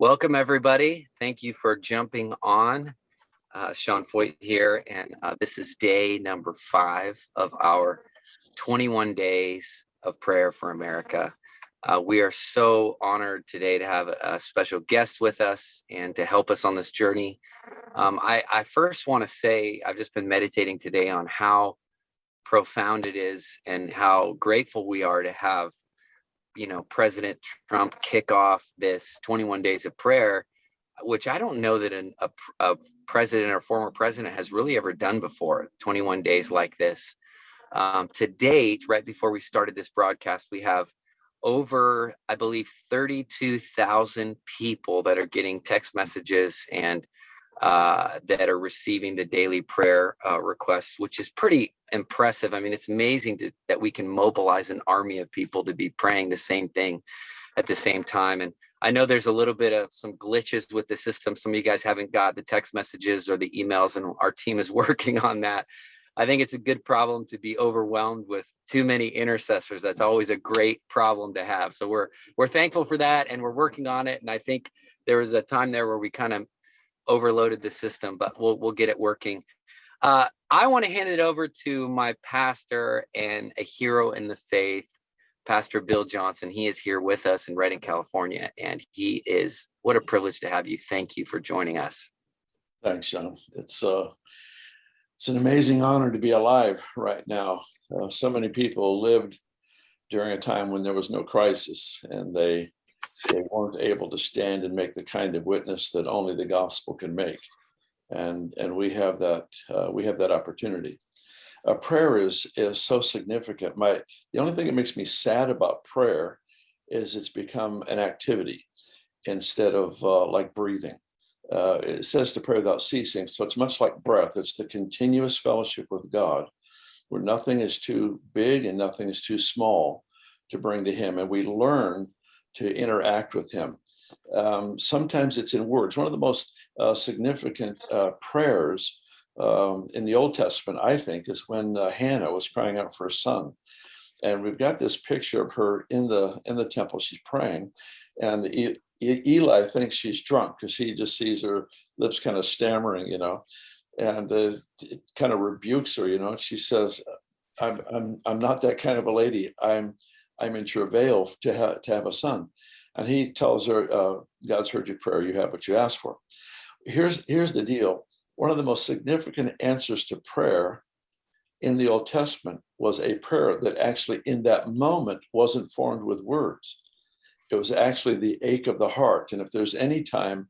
Welcome, everybody. Thank you for jumping on. Uh, Sean Feucht here, and uh, this is day number five of our 21 days of prayer for America. Uh, we are so honored today to have a special guest with us and to help us on this journey. Um, I, I first want to say I've just been meditating today on how profound it is and how grateful we are to have you know, President Trump kick off this 21 days of prayer, which I don't know that an, a, a president or former president has really ever done before, 21 days like this. Um, to date, right before we started this broadcast, we have over, I believe, 32,000 people that are getting text messages and uh, that are receiving the daily prayer uh, requests, which is pretty impressive. I mean, it's amazing to, that we can mobilize an army of people to be praying the same thing at the same time. And I know there's a little bit of some glitches with the system. Some of you guys haven't got the text messages or the emails, and our team is working on that. I think it's a good problem to be overwhelmed with too many intercessors. That's always a great problem to have. So we're we're thankful for that, and we're working on it. And I think there was a time there where we kind of overloaded the system, but we'll we'll get it working. Uh, I want to hand it over to my pastor and a hero in the faith, Pastor Bill Johnson. He is here with us in Redding, California, and he is what a privilege to have you. Thank you for joining us. Thanks, John. It's uh, it's an amazing honor to be alive right now. Uh, so many people lived during a time when there was no crisis, and they they weren't able to stand and make the kind of witness that only the gospel can make and and we have that uh, we have that opportunity. A prayer is is so significant. My the only thing that makes me sad about prayer is it's become an activity instead of uh, like breathing. Uh, it says to pray without ceasing, so it's much like breath. It's the continuous fellowship with God, where nothing is too big and nothing is too small to bring to Him, and we learn to interact with Him. Um, sometimes it's in words. One of the most uh, significant uh, prayers um, in the Old Testament, I think, is when uh, Hannah was crying out for a son. And we've got this picture of her in the in the temple. She's praying, and e Eli thinks she's drunk because he just sees her lips kind of stammering, you know, and uh, it kind of rebukes her, you know. She says, "I'm I'm I'm not that kind of a lady. I'm I'm in travail to have to have a son." And he tells her, uh, God's heard your prayer, you have what you asked for. Here's, here's the deal. One of the most significant answers to prayer in the Old Testament was a prayer that actually in that moment wasn't formed with words. It was actually the ache of the heart. And if there's any time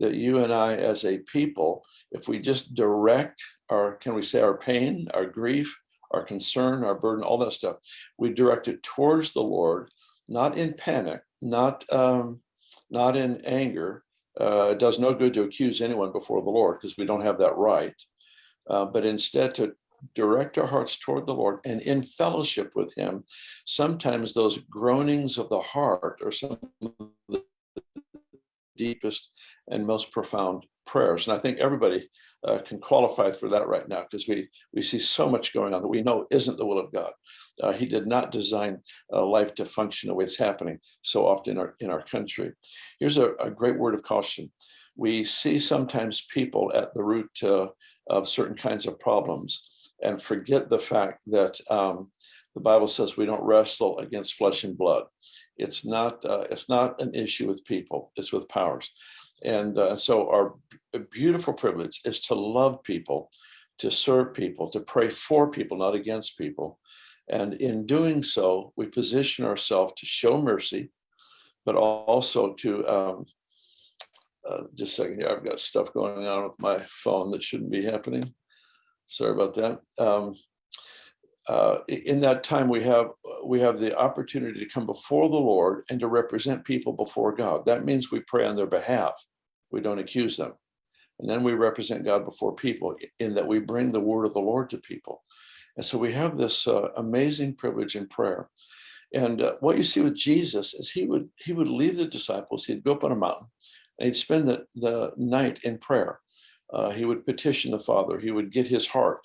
that you and I as a people, if we just direct our, can we say our pain, our grief, our concern, our burden, all that stuff, we direct it towards the Lord, not in panic, not um, not in anger. Uh, it does no good to accuse anyone before the Lord because we don't have that right, uh, but instead to direct our hearts toward the Lord and in fellowship with him. Sometimes those groanings of the heart are some of the deepest and most profound prayers. And I think everybody uh, can qualify for that right now because we, we see so much going on that we know isn't the will of God. Uh, he did not design uh, life to function the way it's happening so often in our, in our country. Here's a, a great word of caution. We see sometimes people at the root uh, of certain kinds of problems and forget the fact that um, the Bible says we don't wrestle against flesh and blood. It's not, uh, it's not an issue with people, it's with powers. And uh, so our beautiful privilege is to love people, to serve people, to pray for people, not against people. And in doing so, we position ourselves to show mercy, but also to, um, uh, just a second here, I've got stuff going on with my phone that shouldn't be happening. Sorry about that. Um, uh, in that time we have we have the opportunity to come before the Lord and to represent people before God. That means we pray on their behalf. We don't accuse them. And then we represent God before people in that we bring the word of the Lord to people. And so we have this uh, amazing privilege in prayer. And uh, what you see with Jesus is he would he would leave the disciples, he'd go up on a mountain and he'd spend the, the night in prayer. Uh, he would petition the Father, he would get his heart.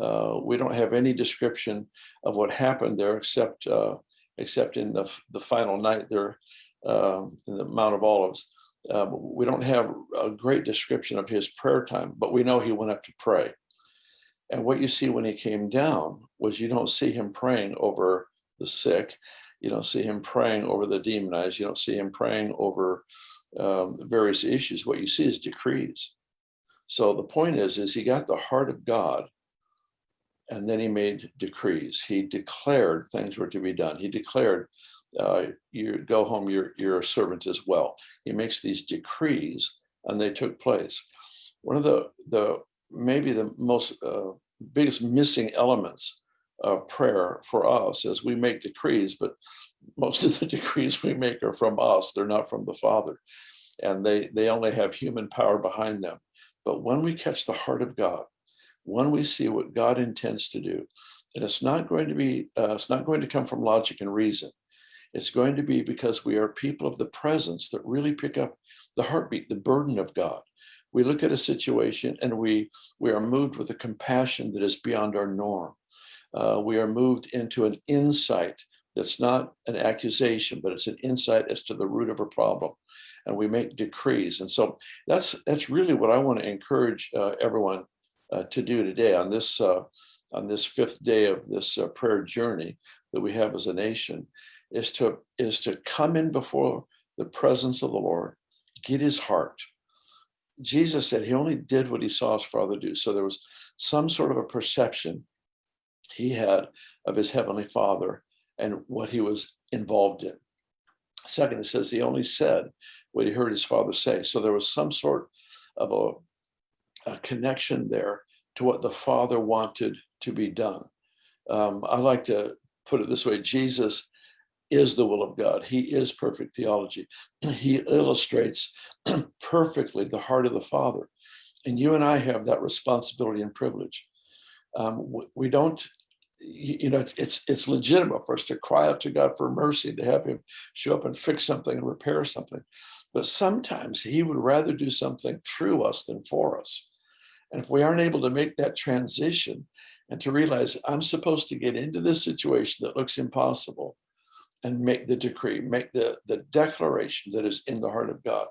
Uh, we don't have any description of what happened there except uh, except in the, the final night there um, in the Mount of Olives. Uh, we don't have a great description of his prayer time, but we know he went up to pray. And what you see when he came down was you don't see him praying over the sick. You don't see him praying over the demonized. You don't see him praying over um, various issues. What you see is decrees. So the point is, is he got the heart of God and then he made decrees. He declared things were to be done. He declared, uh, you go home, you're, you're a servant as well. He makes these decrees and they took place. One of the, the maybe the most uh, biggest missing elements of prayer for us is we make decrees, but most of the decrees we make are from us. They're not from the Father. And they, they only have human power behind them. But when we catch the heart of God, when we see what God intends to do, and it's not going to be, uh, it's not going to come from logic and reason. It's going to be because we are people of the presence that really pick up the heartbeat, the burden of God. We look at a situation and we, we are moved with a compassion that is beyond our norm. Uh, we are moved into an insight that's not an accusation, but it's an insight as to the root of a problem. And we make decrees. And so that's that's really what I want to encourage uh, everyone uh, to do today on this uh, on this fifth day of this uh, prayer journey that we have as a nation is to is to come in before the presence of the Lord, get his heart. Jesus said he only did what he saw his father do. So there was some sort of a perception he had of his heavenly father and what he was involved in. Second, it says he only said what he heard his father say. So there was some sort of a, a connection there to what the father wanted to be done. Um, I like to put it this way, Jesus is the will of God. He is perfect theology. He illustrates perfectly the heart of the Father. And you and I have that responsibility and privilege. Um, we don't, you know, it's, it's legitimate for us to cry out to God for mercy, to have him show up and fix something and repair something. But sometimes he would rather do something through us than for us. And if we aren't able to make that transition and to realize I'm supposed to get into this situation that looks impossible, and make the decree, make the, the declaration that is in the heart of God.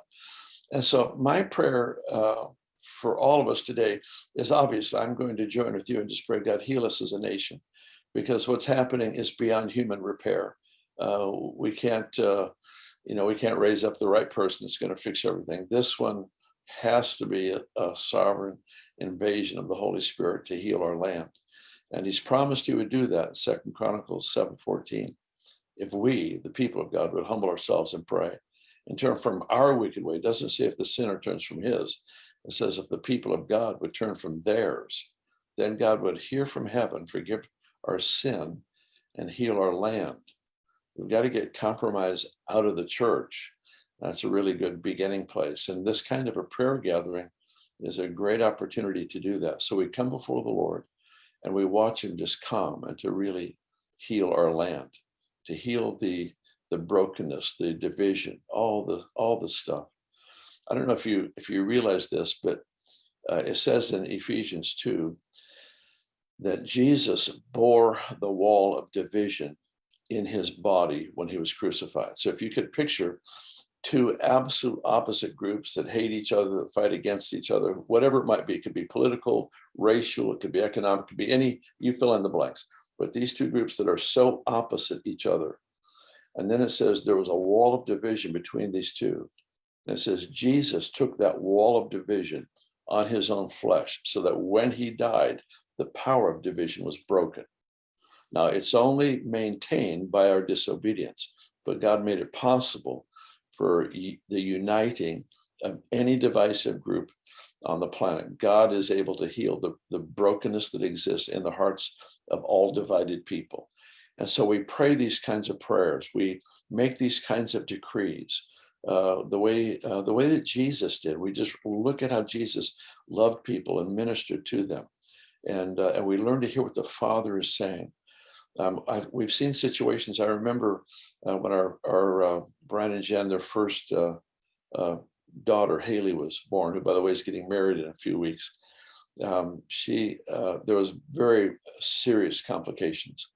And so my prayer uh, for all of us today is obviously I'm going to join with you and just pray God heal us as a nation because what's happening is beyond human repair. Uh, we can't, uh, you know, we can't raise up the right person that's going to fix everything. This one has to be a, a sovereign invasion of the Holy Spirit to heal our land. And he's promised he would do that, Second Chronicles 7:14 if we, the people of God, would humble ourselves and pray and turn from our wicked way. It doesn't say if the sinner turns from his. It says if the people of God would turn from theirs, then God would hear from heaven, forgive our sin, and heal our land. We've got to get compromise out of the church. That's a really good beginning place. And this kind of a prayer gathering is a great opportunity to do that. So we come before the Lord and we watch him just come and to really heal our land to heal the the brokenness, the division, all the all the stuff. I don't know if you if you realize this, but uh, it says in Ephesians 2 that Jesus bore the wall of division in his body when he was crucified. So if you could picture two absolute opposite groups that hate each other, that fight against each other, whatever it might be, it could be political, racial, it could be economic, it could be any, you fill in the blanks but these two groups that are so opposite each other. And then it says there was a wall of division between these two. And it says Jesus took that wall of division on his own flesh so that when he died, the power of division was broken. Now it's only maintained by our disobedience, but God made it possible for the uniting of any divisive group on the planet. God is able to heal the, the brokenness that exists in the hearts of all divided people. And so we pray these kinds of prayers. We make these kinds of decrees. Uh, the way uh, the way that Jesus did, we just look at how Jesus loved people and ministered to them, and uh, and we learn to hear what the Father is saying. Um, we've seen situations. I remember uh, when our our uh, Brian and Jen, their first uh, daughter Haley was born, who by the way is getting married in a few weeks. Um, she uh, there was very serious complications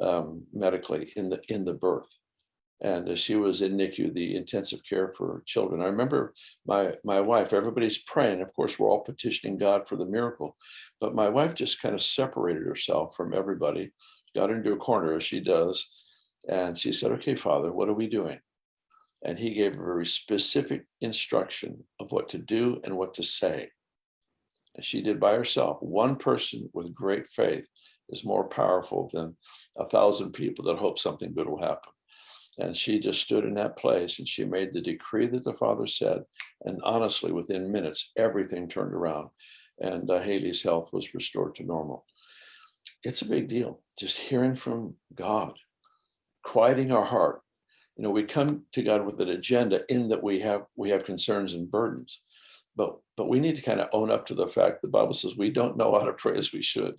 um, medically in the in the birth, And she was in NICU, the intensive care for children. I remember my my wife, everybody's praying. Of course, we're all petitioning God for the miracle. But my wife just kind of separated herself from everybody, got into a corner as she does. And she said, Okay, Father, what are we doing? And he gave her very specific instruction of what to do and what to say. And she did by herself. One person with great faith is more powerful than a thousand people that hope something good will happen. And she just stood in that place and she made the decree that the Father said. And honestly, within minutes, everything turned around and uh, Haley's health was restored to normal. It's a big deal. Just hearing from God, quieting our heart. You know, we come to God with an agenda in that we have we have concerns and burdens, but but we need to kind of own up to the fact the Bible says we don't know how to pray as we should.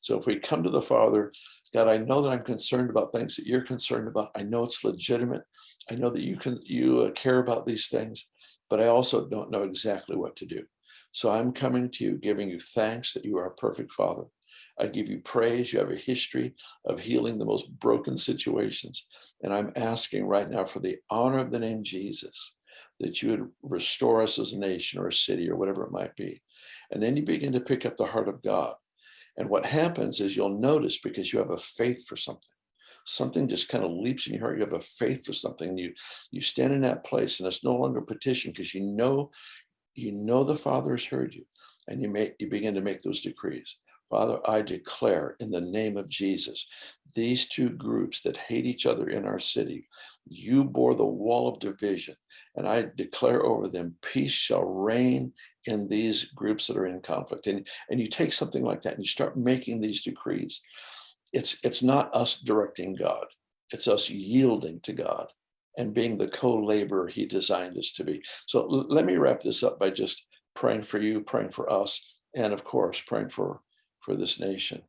So if we come to the Father God, I know that I'm concerned about things that you're concerned about. I know it's legitimate. I know that you can you uh, care about these things, but I also don't know exactly what to do. So I'm coming to you, giving you thanks that you are a perfect Father. I give you praise. You have a history of healing the most broken situations. And I'm asking right now for the honor of the name Jesus that you would restore us as a nation or a city or whatever it might be. And then you begin to pick up the heart of God and what happens is you'll notice because you have a faith for something, something just kind of leaps in your heart. You have a faith for something. You you stand in that place, and it's no longer petition because you know you know the Father has heard you, and you make you begin to make those decrees. Father, I declare in the name of Jesus, these two groups that hate each other in our city, you bore the wall of division, and I declare over them, peace shall reign in these groups that are in conflict. And, and you take something like that and you start making these decrees. It's, it's not us directing God, it's us yielding to God and being the co-laborer he designed us to be. So let me wrap this up by just praying for you, praying for us, and of course, praying for for this nation.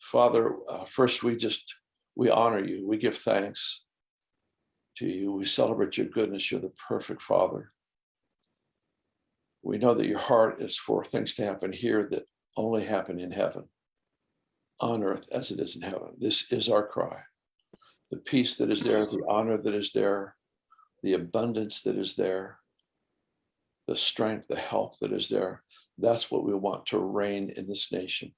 Father, uh, first we just, we honor you. We give thanks to you. We celebrate your goodness. You're the perfect Father. We know that your heart is for things to happen here that only happen in heaven, on earth as it is in heaven. This is our cry. The peace that is there, the honor that is there, the abundance that is there, the strength, the health that is there. That's what we want to reign in this nation.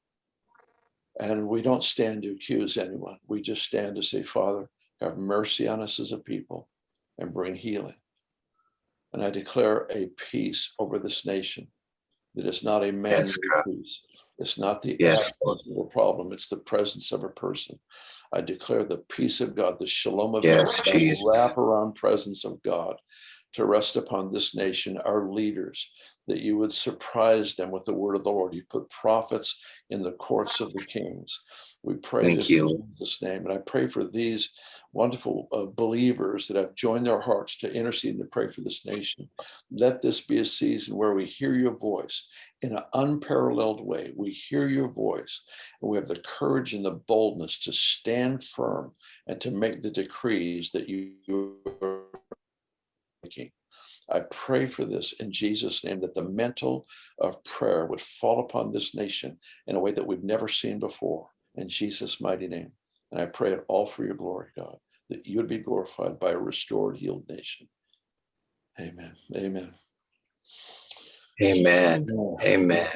And we don't stand to accuse anyone. We just stand to say, Father, have mercy on us as a people and bring healing. And I declare a peace over this nation that is not a man yes, peace. It's not the yes. absence of a problem. It's the presence of a person. I declare the peace of God, the shalom of yes, God, the wrap around presence of God to rest upon this nation, our leaders, that you would surprise them with the word of the Lord. You put prophets in the courts of the kings. We pray Thank you. in Jesus' name. And I pray for these wonderful uh, believers that have joined their hearts to intercede and to pray for this nation. Let this be a season where we hear your voice in an unparalleled way. We hear your voice and we have the courage and the boldness to stand firm and to make the decrees that you making. I pray for this in Jesus' name that the mantle of prayer would fall upon this nation in a way that we've never seen before. In Jesus' mighty name. And I pray it all for your glory, God, that you would be glorified by a restored, healed nation. Amen. Amen. Amen. Amen.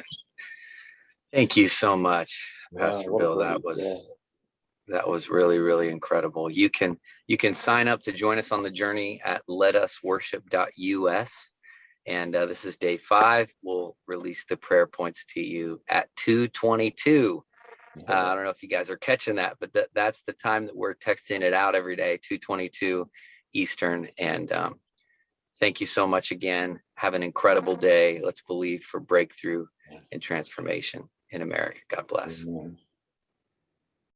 Thank you so much, Pastor wow, Bill. That was that was really really incredible. You can you can sign up to join us on the journey at letusworship.us and uh, this is day five. We'll release the prayer points to you at 222 uh, i don't know if you guys are catching that but th- that's the time that we're texting it out every day 222 eastern. And um, thank you so much again. Have an incredible day. Let's believe for breakthrough and transformation in america. God bless. Amen.